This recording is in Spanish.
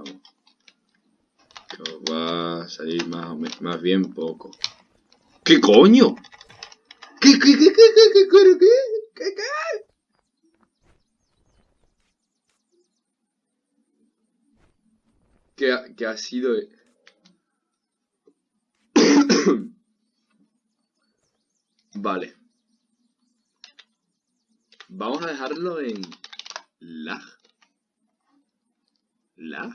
os va a salir más, más bien poco. ¿Qué coño? ¿Qué, qué, qué, qué, qué, qué, qué, qué, qué, qué? ¿Qué ha, qué ha sido? vale. Vamos a dejarlo en lag. là,